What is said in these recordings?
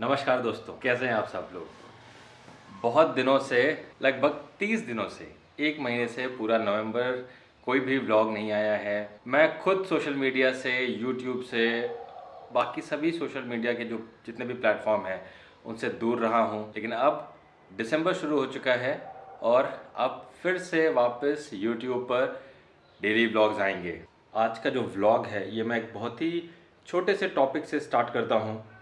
नमस्कार दोस्तों, कैसे हैं आप सब लोग? बहुत दिनों से, लगभग तीस दिनों से, एक महीने से पूरा नवंबर कोई भी व्लॉग नहीं आया है। मैं खुद सोशल मीडिया से यूट्यूब से, बाकी सभी सोशल मीडिया के जो जितने भी प्लेटफॉर्म हैं, उनसे दूर रहा हूँ। लेकिन अब दिसंबर शुरू हो चुका है और अब फिर से वापस यूट्यूब पर डेली व्लॉग्स आएँगे। आज का जो व्लॉग है, ये मैं एक बहुत ही छोटे से टॉपिक से स्टार्ट करता हूँ।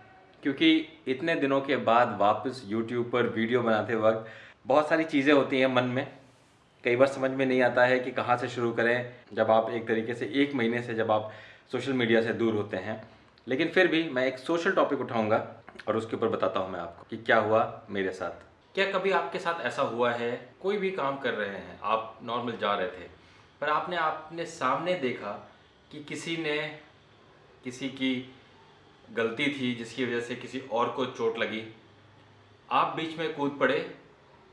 क्योंकि इतने दिनों के बाद वापस यूट्यूब पर वीडियो बनाते वक्त बहुत सारी चीज़ें होती हैं मन में। कई बार समझ में नहीं आता है कि कहाँ से शुरू करें, जब आप एक तरीके से एक महीने से जब आप सोशल मीडिया से दूर होते हैं। लेकिन फिर भी मैं एक सोशल टॉपिक उठाऊँगा और उसके ऊपर बताता हूँ मैं आपको कि क्या हुआ मेरे साथ। क्या कभी आपके साथ ऐसा हुआ है? कोई भी काम कर रहे हैं, आप नॉर्मल जा रहे थे, पर आपने आपने सामने देखा कि किसी ने, किसी की गलती थी, जिसकी वजह से किसी और को चोट लगी। आप बीच में कूद पड़े।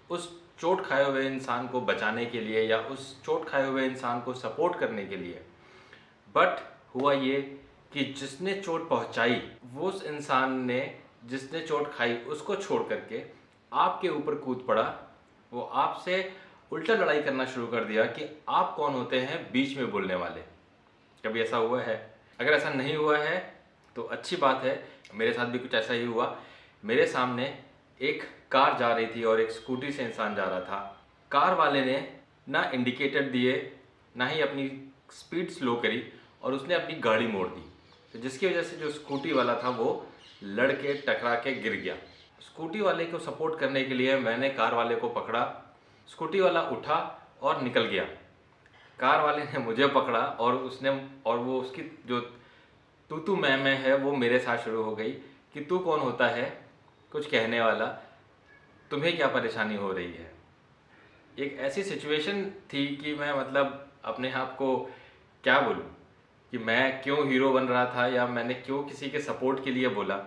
उस चोट खाए हुए इंसान को बचाने के लिए या उस चोट खाए हुए इंसान को सपोर्ट करने के लिए। बट हुआ ये कि जिसने चोट पहुंचाई, वो उस इंसान ने जिसने चोट खाई, उसको छोड़ करके आपके ऊपर कूद पड़ा। वो आपसे उल्टा लड़ाई करना शुरू कर दिया कि आप कौन होते हैं, बीच में बोलने वाले। कभी ऐसा हुआ है? अगर ऐसा नहीं हुआ है तो अच्छी बात है, मेरे साथ भी कुछ ऐसा ही हुआ। मेरे सामने एक कार जा रही थी और एक स्कूटी से इंसान जा रहा था। कार वाले ने ना इंडिकेटर दिए, ना ही अपनी स्पीड स्लो करी और उसने अपनी गाड़ी मोड़ दी। तो जिसकी वजह से जो स्कूटी वाला था, वो लड़के टकरा के गिर गया। स्कूटी वाले को सपोर्ट करने के लिए मैंने कार वाले को पकड़ा। स्कूटी वाला उठा और निकल गया। कार वाले ने मुझे पकड़ा और उसने, और वो उसकी जो तू तू मैं मैं है, वो मेरे साथ शुरू हो गई कि तू कौन होता है, कुछ कहने वाला, तुम्हें क्या परेशानी हो रही है? एक ऐसी सिचुएशन थी कि मैं मतलब अपने आप को क्या बोलूँ? कि मैं क्यों हीरो बन रहा था या मैंने क्यों किसी के सपोर्ट के लिए बोला?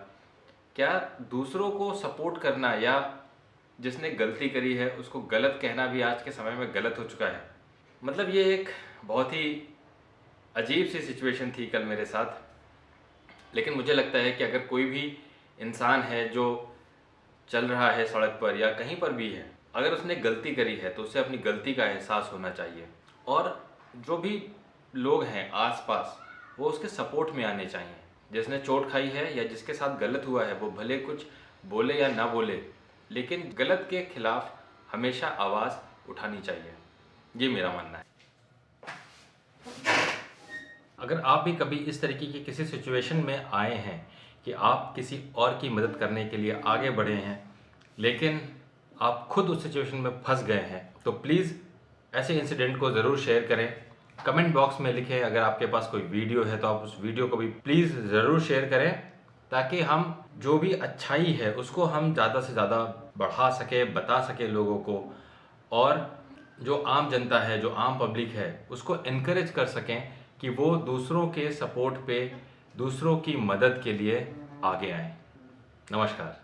क्या दूसरों को सपोर्ट करना या जिसने गलती करी है, उसको गलत कहना भी आज के समय में गलत हो चुका है? मतलब ये एक बहुत ही अजीब सी सिचुएशन थी कल मेरे साथ। लेकिन मुझे लगता है कि अगर कोई भी इंसान है जो चल रहा है सड़क पर या कहीं पर भी है, अगर उसने गलती करी है तो उसे अपनी गलती का एहसास होना चाहिए। और जो भी लोग हैं आसपास, वो उसके सपोर्ट में आने चाहिए। जिसने चोट खाई है या जिसके साथ गलत हुआ है, वो भले कुछ बोले या ना बोले, लेकिन गलत के खिलाफ हमेशा आवाज़ उठानी चाहिए। ये मेरा मानना है। अगर आप भी कभी इस तरीके की किसी सिचुएशन में आए हैं कि आप किसी और की मदद करने के लिए आगे बढ़े हैं, लेकिन आप खुद उस सिचुएशन में फंस गए हैं तो प्लीज़ ऐसे इंसिडेंट को ज़रूर शेयर करें। कमेंट बॉक्स में लिखें अगर आपके पास कोई वीडियो है तो आप उस वीडियो को भी प्लीज़ ज़रूर शेयर करें, ताकि हम जो भी अच्छाई है, उसको हम ज़्यादा से ज़्यादा बढ़ा सके, बता सके लोगों को, और जो आम जनता है, जो आम पब्लिक है, उसको इनक्रेज कर सकें कि वो दूसरों के सपोर्ट पे दूसरों की मदद के लिए आगे आए। नमस्कार।